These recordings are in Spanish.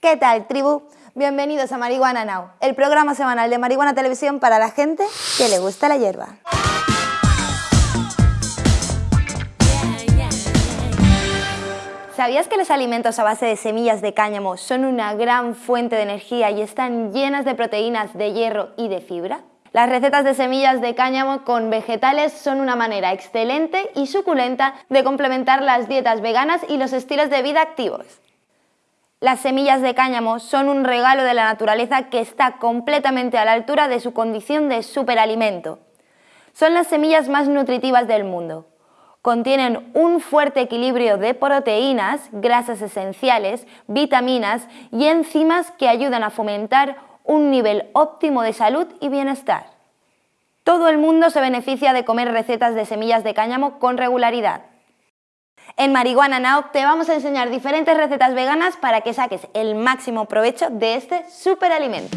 ¿Qué tal, tribu? Bienvenidos a Marihuana Now, el programa semanal de Marihuana Televisión para la gente que le gusta la hierba. ¿Sabías que los alimentos a base de semillas de cáñamo son una gran fuente de energía y están llenas de proteínas, de hierro y de fibra? Las recetas de semillas de cáñamo con vegetales son una manera excelente y suculenta de complementar las dietas veganas y los estilos de vida activos. Las semillas de cáñamo son un regalo de la naturaleza que está completamente a la altura de su condición de superalimento. Son las semillas más nutritivas del mundo. Contienen un fuerte equilibrio de proteínas, grasas esenciales, vitaminas y enzimas que ayudan a fomentar un nivel óptimo de salud y bienestar. Todo el mundo se beneficia de comer recetas de semillas de cáñamo con regularidad. En Marihuana Now te vamos a enseñar diferentes recetas veganas para que saques el máximo provecho de este superalimento.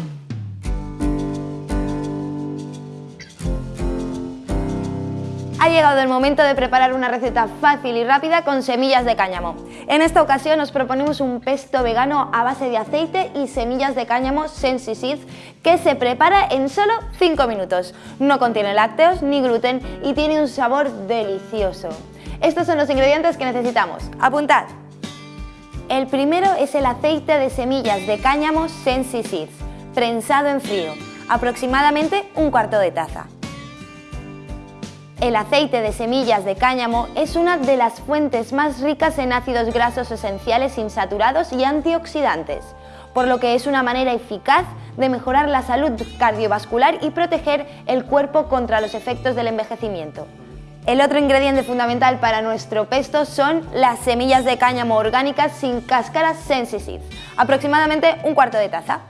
Ha llegado el momento de preparar una receta fácil y rápida con semillas de cáñamo. En esta ocasión os proponemos un pesto vegano a base de aceite y semillas de cáñamo Sensi Seeds que se prepara en solo 5 minutos. No contiene lácteos ni gluten y tiene un sabor delicioso. Estos son los ingredientes que necesitamos. Apuntad. El primero es el aceite de semillas de cáñamo Sensi Seeds, prensado en frío, aproximadamente un cuarto de taza. El aceite de semillas de cáñamo es una de las fuentes más ricas en ácidos grasos esenciales insaturados y antioxidantes, por lo que es una manera eficaz de mejorar la salud cardiovascular y proteger el cuerpo contra los efectos del envejecimiento. El otro ingrediente fundamental para nuestro pesto son las semillas de cáñamo orgánicas sin cáscara Sensiseed, aproximadamente un cuarto de taza.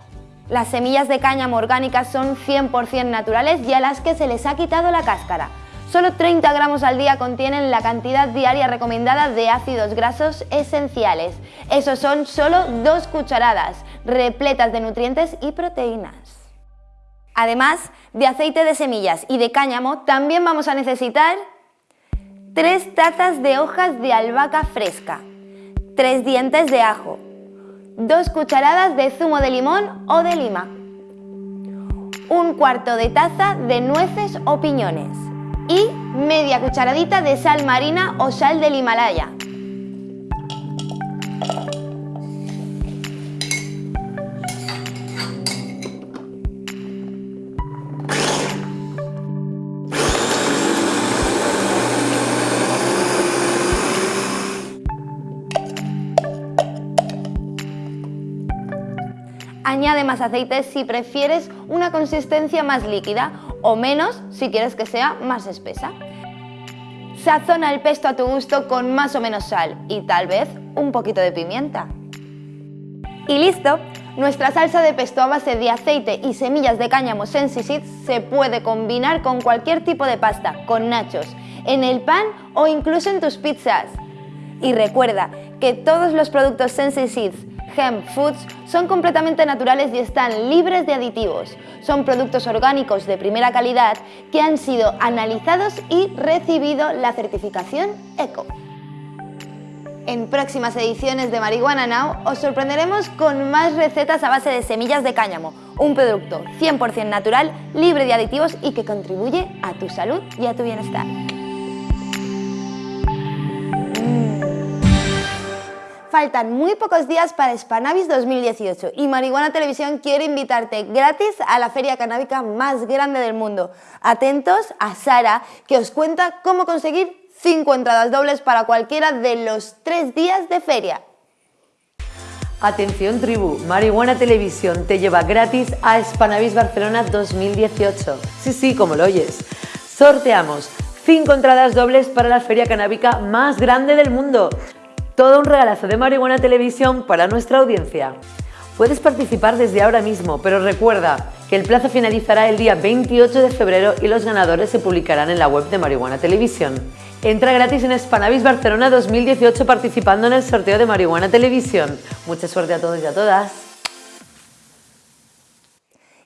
Las semillas de cáñamo orgánicas son 100% naturales y a las que se les ha quitado la cáscara, Solo 30 gramos al día contienen la cantidad diaria recomendada de ácidos grasos esenciales. Esos son solo dos cucharadas, repletas de nutrientes y proteínas. Además de aceite de semillas y de cáñamo, también vamos a necesitar 3 tazas de hojas de albahaca fresca, 3 dientes de ajo, 2 cucharadas de zumo de limón o de lima, un cuarto de taza de nueces o piñones, y media cucharadita de sal marina o sal del Himalaya. Añade más aceite si prefieres una consistencia más líquida o menos si quieres que sea más espesa. Sazona el pesto a tu gusto con más o menos sal y tal vez un poquito de pimienta. Y listo, nuestra salsa de pesto a base de aceite y semillas de cáñamo Sensi se puede combinar con cualquier tipo de pasta, con nachos, en el pan o incluso en tus pizzas. Y recuerda que todos los productos Sensi Hemp Foods son completamente naturales y están libres de aditivos. Son productos orgánicos de primera calidad que han sido analizados y recibido la certificación ECO. En próximas ediciones de Marihuana Now os sorprenderemos con más recetas a base de semillas de cáñamo, un producto 100% natural, libre de aditivos y que contribuye a tu salud y a tu bienestar. Faltan muy pocos días para Spanavis 2018 y Marihuana Televisión quiere invitarte gratis a la feria canábica más grande del mundo. Atentos a Sara, que os cuenta cómo conseguir 5 entradas dobles para cualquiera de los 3 días de feria. Atención tribu, Marihuana Televisión te lleva gratis a Spanavis Barcelona 2018. Sí, sí, como lo oyes. Sorteamos 5 entradas dobles para la feria canábica más grande del mundo. Todo un regalazo de Marihuana Televisión para nuestra audiencia. Puedes participar desde ahora mismo, pero recuerda que el plazo finalizará el día 28 de febrero y los ganadores se publicarán en la web de Marihuana Televisión. Entra gratis en Spanavis Barcelona 2018 participando en el sorteo de Marihuana Televisión. Mucha suerte a todos y a todas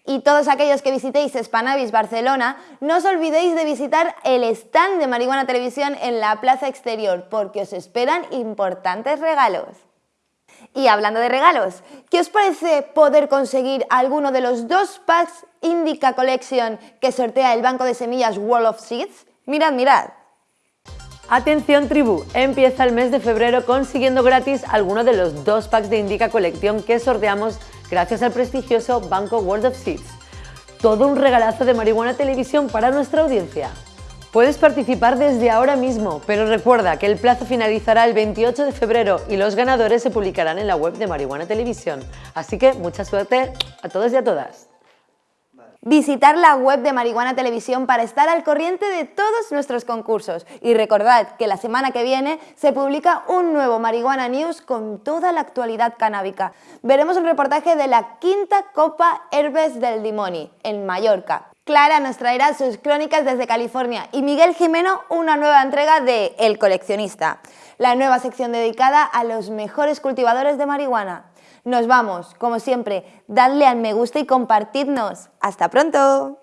y todos aquellos que visitéis Spanavis Barcelona, no os olvidéis de visitar el stand de Marihuana Televisión en la plaza exterior, porque os esperan importantes regalos. Y hablando de regalos, ¿qué os parece poder conseguir alguno de los dos packs Indica Collection que sortea el banco de semillas World of Seeds? Mirad, mirad. Atención tribu, empieza el mes de febrero consiguiendo gratis alguno de los dos packs de Indica Collection que sorteamos gracias al prestigioso banco World of Seeds. Todo un regalazo de marihuana televisión para nuestra audiencia. Puedes participar desde ahora mismo, pero recuerda que el plazo finalizará el 28 de febrero y los ganadores se publicarán en la web de Marihuana Televisión. Así que mucha suerte a todos y a todas visitar la web de Marihuana Televisión para estar al corriente de todos nuestros concursos. Y recordad que la semana que viene se publica un nuevo Marihuana News con toda la actualidad canábica. Veremos un reportaje de la quinta Copa Herbes del Dimoni en Mallorca. Clara nos traerá sus crónicas desde California y Miguel Jimeno una nueva entrega de El Coleccionista, la nueva sección dedicada a los mejores cultivadores de marihuana. Nos vamos, como siempre, dadle al me gusta y compartidnos. ¡Hasta pronto!